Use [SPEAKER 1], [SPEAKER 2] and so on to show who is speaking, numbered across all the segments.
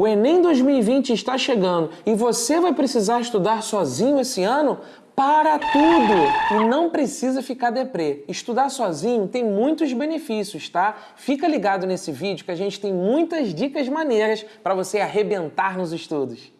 [SPEAKER 1] O Enem 2020 está chegando e você vai precisar estudar sozinho esse ano? Para tudo! E não precisa ficar deprê. Estudar sozinho tem muitos benefícios, tá? Fica ligado nesse vídeo que a gente tem muitas dicas maneiras para você arrebentar nos estudos.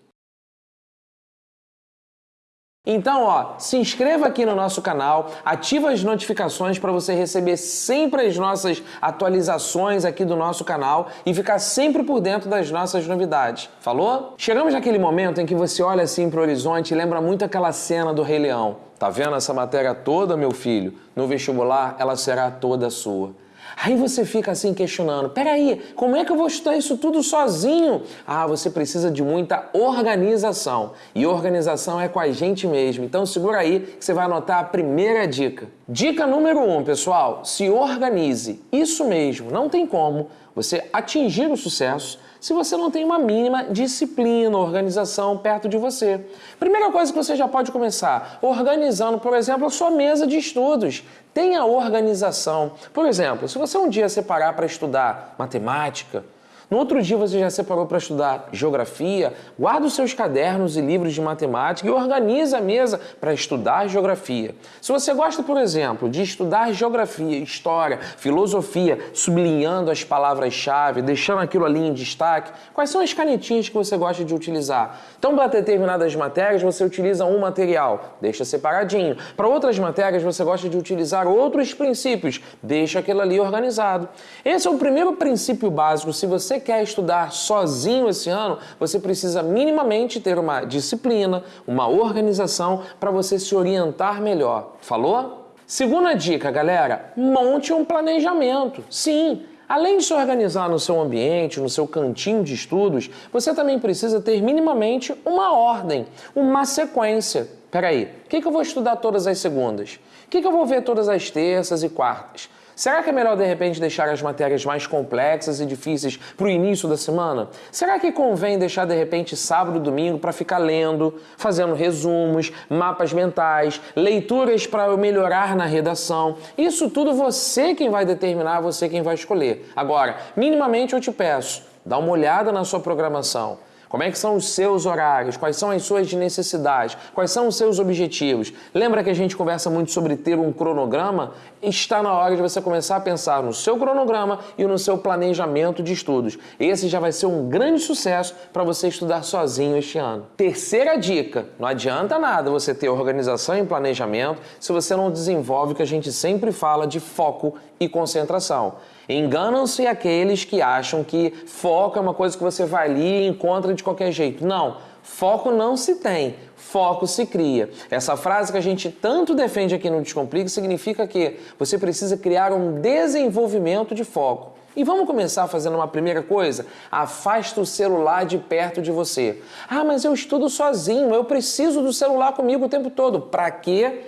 [SPEAKER 1] Então, ó, se inscreva aqui no nosso canal, ativa as notificações para você receber sempre as nossas atualizações aqui do nosso canal e ficar sempre por dentro das nossas novidades. Falou? Chegamos naquele momento em que você olha assim para o horizonte e lembra muito aquela cena do Rei Leão. Tá vendo essa matéria toda, meu filho? No vestibular, ela será toda sua. Aí você fica assim questionando: peraí, como é que eu vou estudar isso tudo sozinho? Ah, você precisa de muita organização. E organização é com a gente mesmo. Então segura aí que você vai anotar a primeira dica. Dica número um, pessoal: se organize. Isso mesmo, não tem como você atingir o sucesso se você não tem uma mínima disciplina, organização perto de você. Primeira coisa que você já pode começar, organizando, por exemplo, a sua mesa de estudos. Tenha organização. Por exemplo, se você um dia separar para estudar matemática, no outro dia você já separou para estudar geografia, guarda os seus cadernos e livros de matemática e organiza a mesa para estudar geografia. Se você gosta, por exemplo, de estudar geografia, história, filosofia, sublinhando as palavras-chave, deixando aquilo ali em destaque, quais são as canetinhas que você gosta de utilizar? Então, para determinadas matérias, você utiliza um material, deixa separadinho. Para outras matérias, você gosta de utilizar outros princípios, deixa aquilo ali organizado. Esse é o primeiro princípio básico. Se você quer estudar sozinho esse ano, você precisa minimamente ter uma disciplina, uma organização para você se orientar melhor. Falou? Segunda dica, galera, monte um planejamento. Sim, Além de se organizar no seu ambiente, no seu cantinho de estudos, você também precisa ter minimamente uma ordem, uma sequência. Peraí, o que, que eu vou estudar todas as segundas? O que, que eu vou ver todas as terças e quartas? Será que é melhor de repente deixar as matérias mais complexas e difíceis para o início da semana? Será que convém deixar de repente sábado e domingo para ficar lendo, fazendo resumos, mapas mentais, leituras para melhorar na redação? Isso tudo você quem vai determinar, você quem vai escolher. Agora, minimamente eu te peço, dá uma olhada na sua programação. Como é que são os seus horários? Quais são as suas necessidades? Quais são os seus objetivos? Lembra que a gente conversa muito sobre ter um cronograma? Está na hora de você começar a pensar no seu cronograma e no seu planejamento de estudos. Esse já vai ser um grande sucesso para você estudar sozinho este ano. Terceira dica: não adianta nada você ter organização e planejamento se você não desenvolve o que a gente sempre fala de foco e concentração. Enganam-se aqueles que acham que foco é uma coisa que você vai ali e encontra de qualquer jeito. Não, foco não se tem, foco se cria. Essa frase que a gente tanto defende aqui no Descomplique significa que você precisa criar um desenvolvimento de foco. E vamos começar fazendo uma primeira coisa? Afasta o celular de perto de você. Ah, mas eu estudo sozinho, eu preciso do celular comigo o tempo todo. Para quê?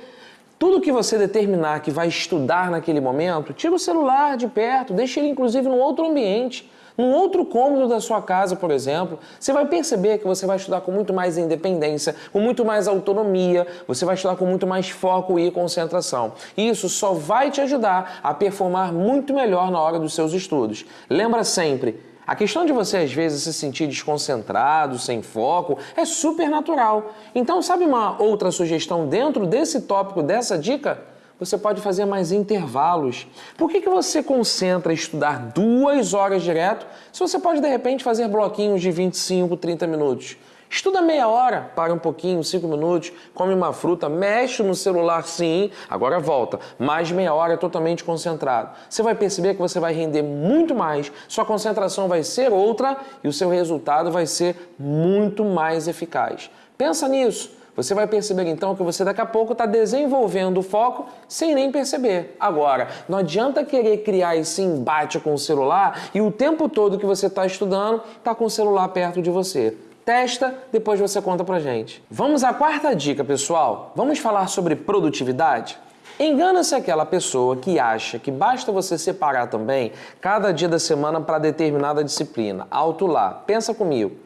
[SPEAKER 1] Tudo que você determinar que vai estudar naquele momento, tira o celular de perto, deixa ele inclusive num outro ambiente, num outro cômodo da sua casa, por exemplo. Você vai perceber que você vai estudar com muito mais independência, com muito mais autonomia, você vai estudar com muito mais foco e concentração. E isso só vai te ajudar a performar muito melhor na hora dos seus estudos. Lembra sempre, a questão de você às vezes se sentir desconcentrado, sem foco, é super natural. Então, sabe uma outra sugestão dentro desse tópico, dessa dica? Você pode fazer mais intervalos. Por que, que você concentra estudar duas horas direto se você pode de repente fazer bloquinhos de 25, 30 minutos? Estuda meia hora, para um pouquinho, cinco minutos, come uma fruta, mexe no celular sim, agora volta. Mais meia hora totalmente concentrado. Você vai perceber que você vai render muito mais, sua concentração vai ser outra e o seu resultado vai ser muito mais eficaz. Pensa nisso. Você vai perceber então que você daqui a pouco está desenvolvendo o foco sem nem perceber. Agora, não adianta querer criar esse embate com o celular e o tempo todo que você está estudando está com o celular perto de você. Testa, depois você conta pra gente. Vamos à quarta dica, pessoal. Vamos falar sobre produtividade? Engana-se aquela pessoa que acha que basta você separar também cada dia da semana para determinada disciplina. Alto lá. Pensa comigo.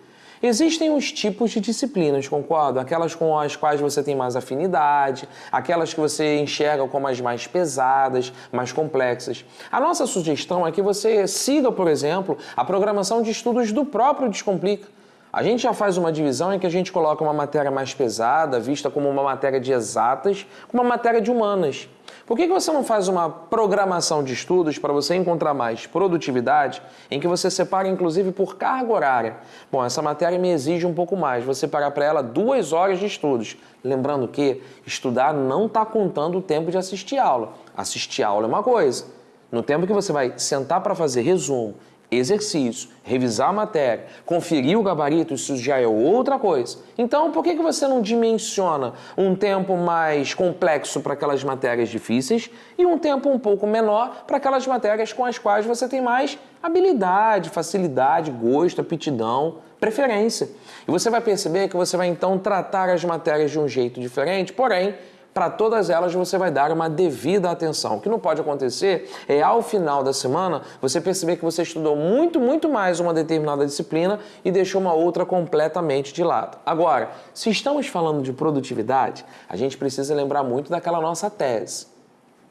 [SPEAKER 1] Existem os tipos de disciplinas, concordo? Aquelas com as quais você tem mais afinidade, aquelas que você enxerga como as mais pesadas, mais complexas. A nossa sugestão é que você siga, por exemplo, a programação de estudos do próprio Descomplica. A gente já faz uma divisão em que a gente coloca uma matéria mais pesada, vista como uma matéria de exatas, com uma matéria de humanas. Por que, que você não faz uma programação de estudos para você encontrar mais produtividade, em que você separa inclusive por carga horária? Bom, essa matéria me exige um pouco mais, vou separar para ela duas horas de estudos. Lembrando que estudar não está contando o tempo de assistir aula. Assistir aula é uma coisa. No tempo que você vai sentar para fazer resumo, exercício, revisar a matéria, conferir o gabarito, isso já é outra coisa. Então, por que, você não dimensiona um tempo mais complexo para aquelas matérias difíceis e um tempo um pouco menor para aquelas matérias com as quais você tem mais habilidade, facilidade, gosto, aptidão, preferência? E você vai perceber que você vai então tratar as matérias de um jeito diferente, porém, para todas elas você vai dar uma devida atenção. O que não pode acontecer é ao final da semana você perceber que você estudou muito, muito mais uma determinada disciplina e deixou uma outra completamente de lado. Agora, se estamos falando de produtividade, a gente precisa lembrar muito daquela nossa tese.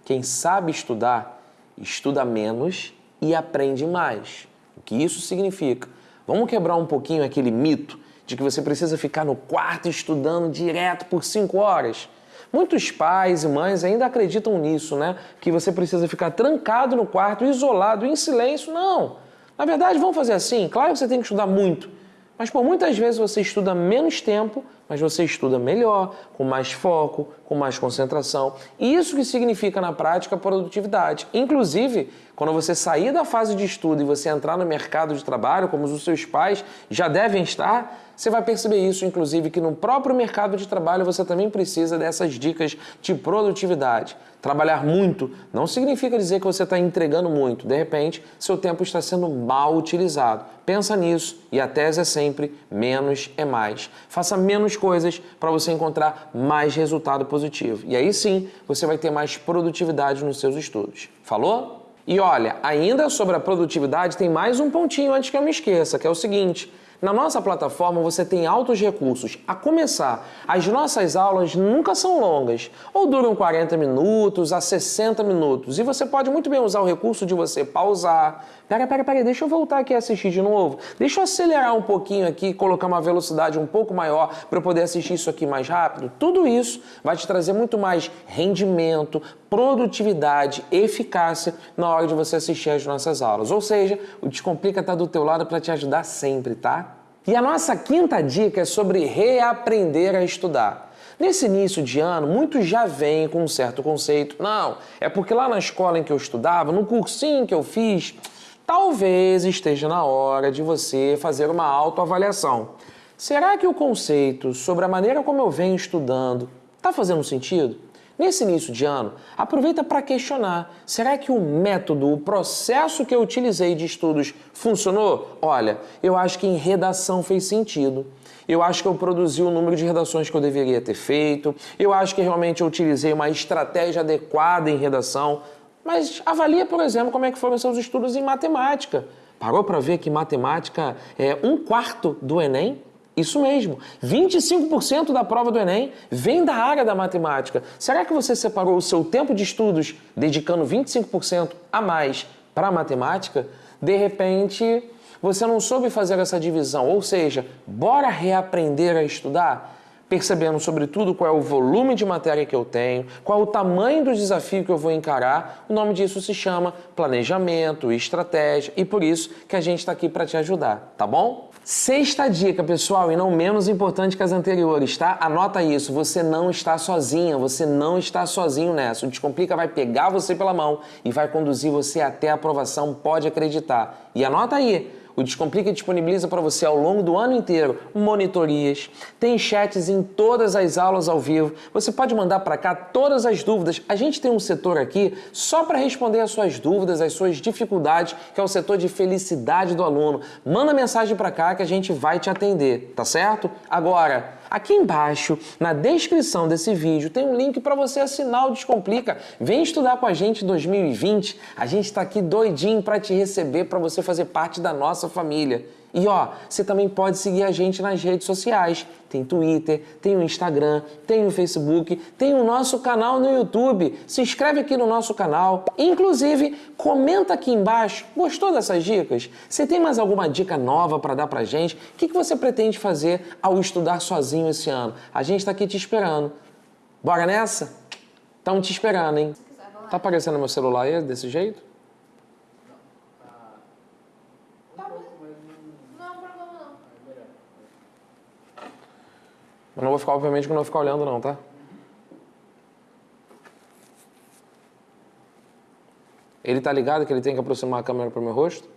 [SPEAKER 1] Quem sabe estudar, estuda menos e aprende mais. O que isso significa? Vamos quebrar um pouquinho aquele mito de que você precisa ficar no quarto estudando direto por cinco horas. Muitos pais e mães ainda acreditam nisso, né? Que você precisa ficar trancado no quarto, isolado, em silêncio. Não. Na verdade, vamos fazer assim. Claro que você tem que estudar muito, mas por muitas vezes você estuda menos tempo, mas você estuda melhor, com mais foco, com mais concentração. E isso que significa na prática produtividade. Inclusive, quando você sair da fase de estudo e você entrar no mercado de trabalho, como os seus pais já devem estar, você vai perceber isso, inclusive, que no próprio mercado de trabalho você também precisa dessas dicas de produtividade. Trabalhar muito não significa dizer que você está entregando muito. De repente, seu tempo está sendo mal utilizado. Pensa nisso e a tese é sempre menos é mais. Faça menos coisas para você encontrar mais resultado positivo. E aí sim, você vai ter mais produtividade nos seus estudos. Falou? E olha, ainda sobre a produtividade, tem mais um pontinho antes que eu me esqueça, que é o seguinte. Na nossa plataforma você tem altos recursos. A começar, as nossas aulas nunca são longas, ou duram 40 minutos a 60 minutos. E você pode muito bem usar o recurso de você pausar. Pera, pera, pera, deixa eu voltar aqui e assistir de novo. Deixa eu acelerar um pouquinho aqui, colocar uma velocidade um pouco maior para eu poder assistir isso aqui mais rápido. Tudo isso vai te trazer muito mais rendimento, produtividade, eficácia na hora de você assistir as nossas aulas. Ou seja, o Descomplica está do teu lado para te ajudar sempre, tá? E a nossa quinta dica é sobre reaprender a estudar. Nesse início de ano, muitos já vêm com um certo conceito. Não, é porque lá na escola em que eu estudava, no cursinho que eu fiz, talvez esteja na hora de você fazer uma autoavaliação. Será que o conceito sobre a maneira como eu venho estudando está fazendo sentido? Nesse início de ano, aproveita para questionar: será que o método, o processo que eu utilizei de estudos funcionou? Olha, eu acho que em redação fez sentido. Eu acho que eu produzi o número de redações que eu deveria ter feito. Eu acho que realmente eu utilizei uma estratégia adequada em redação. Mas avalia, por exemplo, como é que foram seus estudos em matemática. Parou para ver que matemática é um quarto do Enem? Isso mesmo, 25% da prova do Enem vem da área da matemática. Será que você separou o seu tempo de estudos dedicando 25% a mais para a matemática? De repente, você não soube fazer essa divisão, ou seja, bora reaprender a estudar? Percebendo, sobretudo, qual é o volume de matéria que eu tenho, qual é o tamanho do desafio que eu vou encarar. O nome disso se chama planejamento, estratégia, e por isso que a gente está aqui para te ajudar, tá bom? Sexta dica, pessoal, e não menos importante que as anteriores, tá? Anota isso, você não está sozinha, você não está sozinho nessa. O Descomplica vai pegar você pela mão e vai conduzir você até a aprovação, pode acreditar. E anota aí, o Descomplica disponibiliza para você ao longo do ano inteiro monitorias, tem chats em todas as aulas ao vivo. Você pode mandar para cá todas as dúvidas. A gente tem um setor aqui só para responder as suas dúvidas, as suas dificuldades, que é o setor de felicidade do aluno. Manda mensagem para cá que a gente vai te atender, tá certo? Agora, Aqui embaixo, na descrição desse vídeo, tem um link para você assinar o Descomplica. Vem estudar com a gente em 2020. A gente está aqui doidinho para te receber, para você fazer parte da nossa família. E ó, você também pode seguir a gente nas redes sociais. Tem Twitter, tem o Instagram, tem o Facebook, tem o nosso canal no YouTube. Se inscreve aqui no nosso canal. Inclusive, comenta aqui embaixo. Gostou dessas dicas? Você tem mais alguma dica nova para dar pra gente? O que, que você pretende fazer ao estudar sozinho esse ano? A gente está aqui te esperando. Bora nessa? Estamos te esperando, hein? Tá aparecendo meu celular aí desse jeito?
[SPEAKER 2] Tá bom. Não é um problema não.
[SPEAKER 1] Eu não vou ficar, obviamente, que não vou ficar olhando não, tá? Ele tá ligado que ele tem que aproximar a câmera pro meu rosto?